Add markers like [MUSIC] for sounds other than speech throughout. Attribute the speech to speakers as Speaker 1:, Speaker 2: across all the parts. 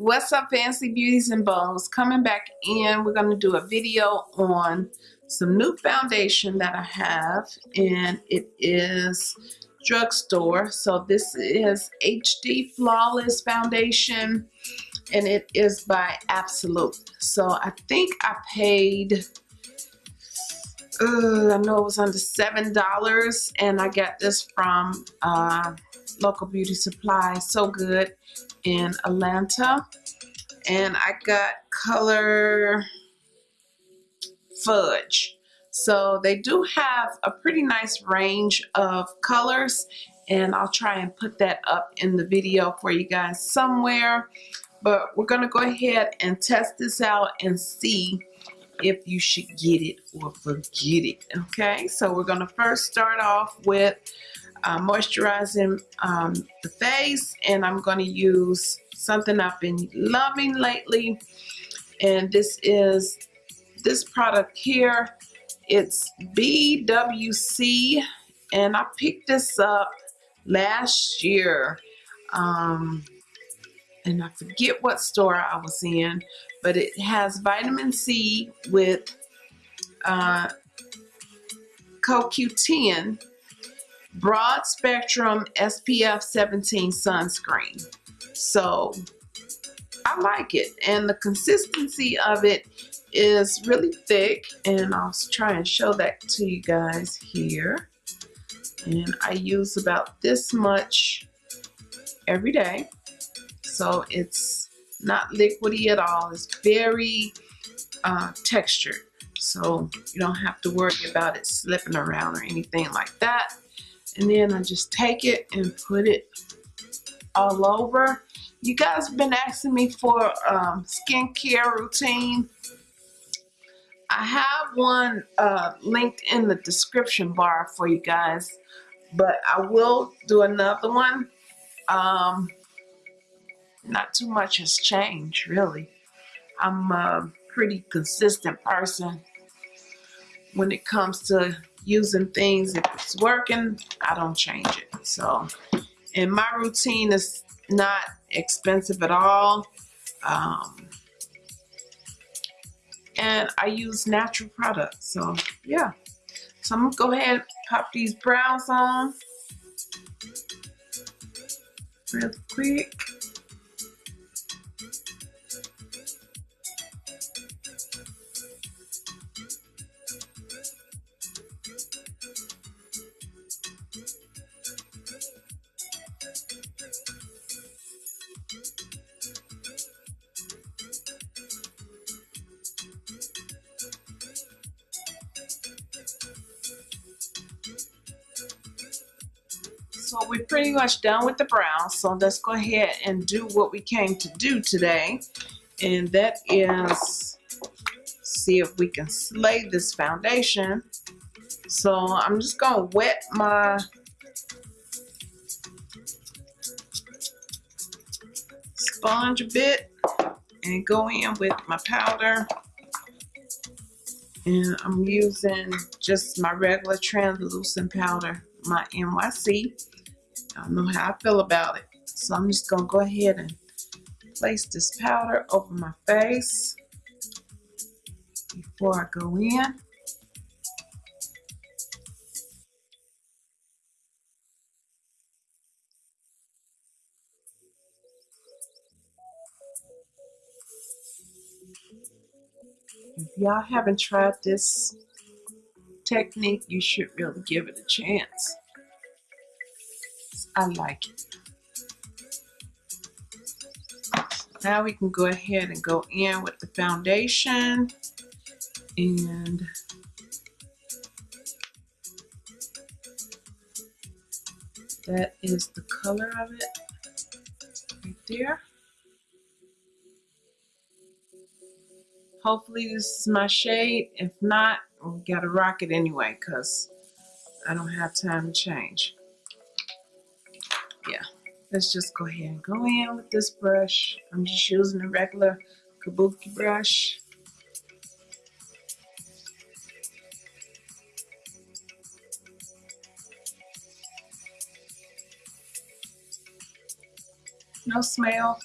Speaker 1: What's up, Fancy Beauties and bones Coming back in, we're going to do a video on some new foundation that I have, and it is drugstore. So this is HD Flawless Foundation, and it is by Absolute. So I think I paid, uh, I know it was under $7, and I got this from uh, Local Beauty Supply. So good in Atlanta. And I got color fudge. So they do have a pretty nice range of colors and I'll try and put that up in the video for you guys somewhere. But we're to go ahead and test this out and see if you should get it or forget it. Okay, so we're to first start off with uh, moisturizing um, the face and I'm going to use something I've been loving lately. And this is this product here it's BWC and I picked this up last year. Um, and I forget what store I was in but it has vitamin C with uh, CoQ10 broad spectrum SPF 17 sunscreen. So I like it and the consistency of it is really thick and I'll try and show that to you guys here. And I use about this much every day. So it's not liquidy at all. It's very uh, textured. So you don't have to worry about it slipping around or anything like that and then I just take it and put it all over. You guys have been asking me for um, skincare routine. I have one uh, linked in the description bar for you guys, but I will do another one. Um, not too much has changed, really. I'm a pretty consistent person when it comes to using things. If it's working, I don't change it. So, and my routine is not expensive at all. Um, and I use natural products. So, yeah. So I'm to go ahead pop these brows on real quick. So we're pretty much done with the brown. So let's go ahead and do what we came to do today. And that is see if we can slay this foundation. So I'm just going to wet my sponge a bit and go in with my powder. And I'm using just my regular translucent powder, my NYC. I know how I feel about it. So I'm just going to go ahead and place this powder over my face before I go in. If y'all haven't tried this technique, you should really give it a chance. I like it. Now we can go ahead and go in with the foundation and that is the color of it right there. Hopefully this is my shade. If not, we gotta rock it anyway because I don't have time to change. Yeah, let's just go ahead and go in with this brush. I'm just using a regular kabuki brush. No smell.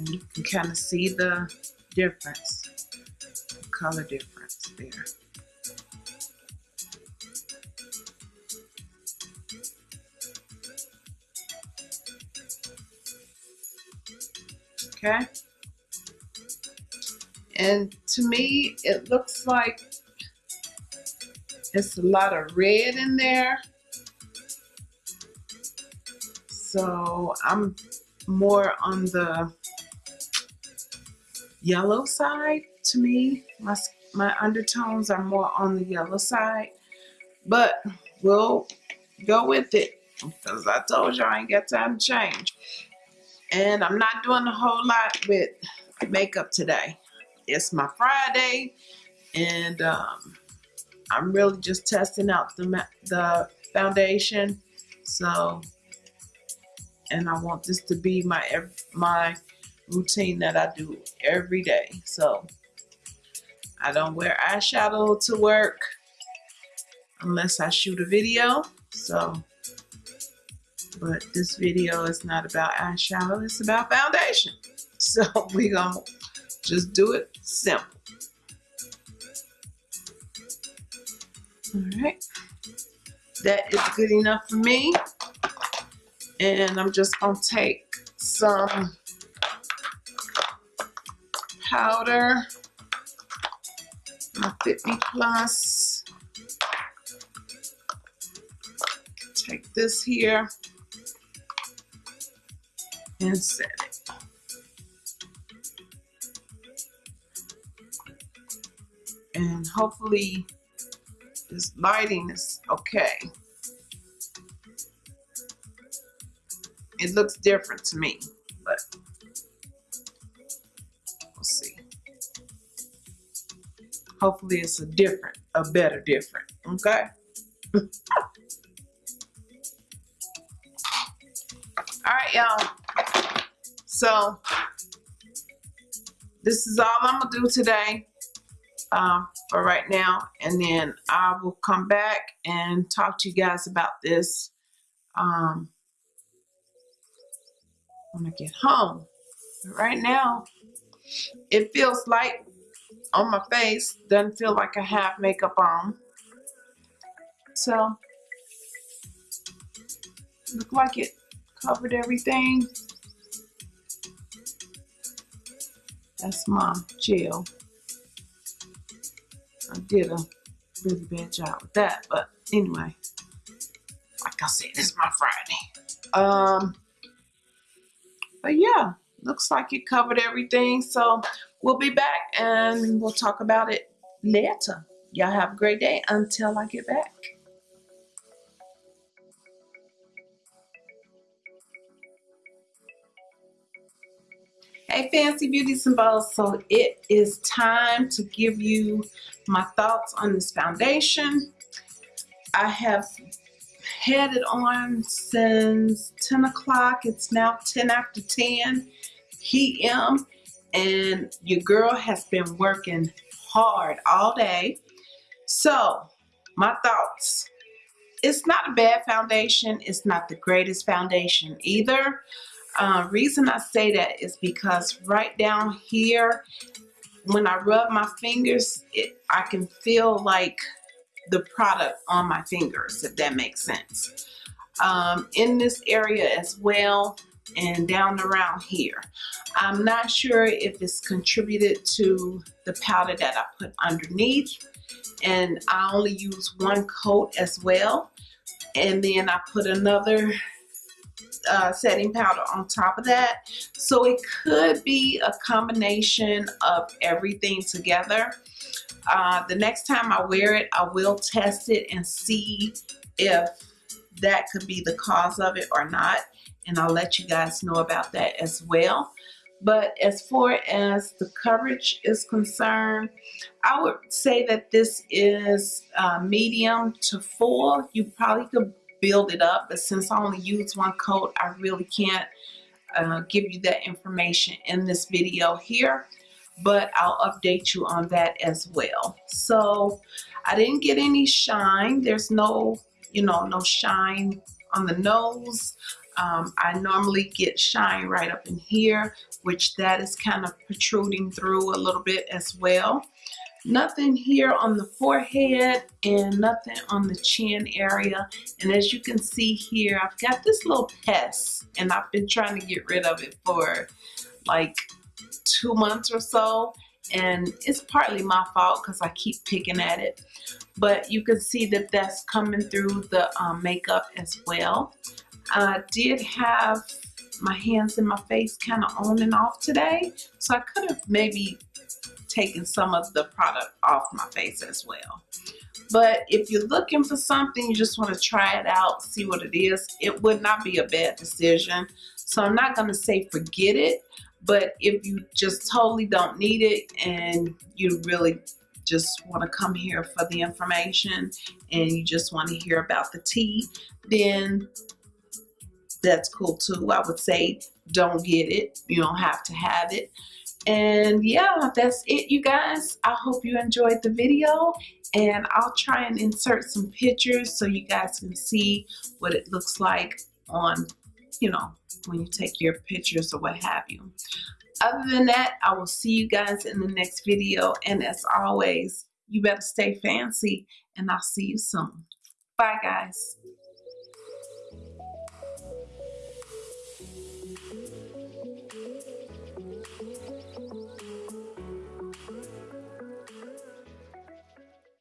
Speaker 1: And you can kind of see the difference, the color difference there. Okay. And to me, it looks like it's a lot of red in there. So I'm more on the yellow side to me. My, my undertones are more on the yellow side. But we'll go with it because I told you I ain't got time to change. And I'm not doing a whole lot with makeup today. It's my Friday and um, I'm really just testing out the, the foundation. So, and I want this to be my my routine that I do every day. So I don't wear eyeshadow to work unless I shoot a video. So, but this video is not about eyeshadow, it's about foundation. [LAUGHS] So we gonna just do it simple. All right, that is good enough for me. And I'm just gonna take some powder, my Fit Me Plus. Take this here and set it. And hopefully this lighting is okay. It looks different to me, but Hopefully it's a different, a better different, okay? [LAUGHS] All right, y'all. So this is all I'm gonna do today um, for right now, and then I will come back and talk to you guys about this um, when I get home. But right now, it feels light on my face. Doesn't feel like I have makeup on. So, look like it covered everything. That's my gel. I did a really bad job with that, but anyway, like I said, it's my Friday. Um, but yeah, looks like it covered everything. So we'll be back and we'll talk about it later. Y'all have a great day until I get back. Hey Fancy Beauties and Bows, so it is time to give you my thoughts on this foundation. I have had it on since 10 o'clock. It's now 10 after 10 p.m. and your girl has been working hard all day. So my thoughts. It's not a bad foundation. It's not the greatest foundation either. Uh, reason I say that is because right down here, when I rub my fingers, it, I can feel like the product on my fingers, if that makes sense. um, in this area as well and down around here. I'm not sure if it's contributed to the powder that I put underneath and I only use one coat as well and then I put another uh, setting powder on top of that. So it could be a combination of everything together. Uh, the next time I wear it I will test it and see if that could be the cause of it or not. And I'll let you guys know about that as well. But as far as the coverage is concerned, I would say that this is uh, medium to full. You probably could build it up, but since I only use one coat, I really can't uh, give you that information in this video here, but I'll update you on that as well. So I didn't get any shine. There's no, you know, no shine on the nose. Um, I normally get shine right up in here, which that is kind of protruding through a little bit as well. Nothing here on the forehead and nothing on the chin area. And as you can see here, I've got this little pest and I've been trying to get rid of it for like two months or so. And it's partly my fault because I keep picking at it. But you can see that that's coming through the um, makeup as well. I did have my hands and my face kind of on and off today. So I could have maybe taken some of the product off my face as well. But if you're looking for something, you just want to try it out, see what it is, it would not be a bad decision. So I'm not going to say forget it, but if you just totally don't need it and you really just want to come here for the information and you just want to hear about the tea, then that's cool too. I would say don't get it. You don't have to have it. And yeah, that's it, you guys. I hope you enjoyed the video and I'll try and insert some pictures so you guys can see what it looks like on, you know, when you take your pictures or what have you. Other than that, I will see you guys in the next video. And as always, you better stay fancy and I'll see you soon. Bye, guys.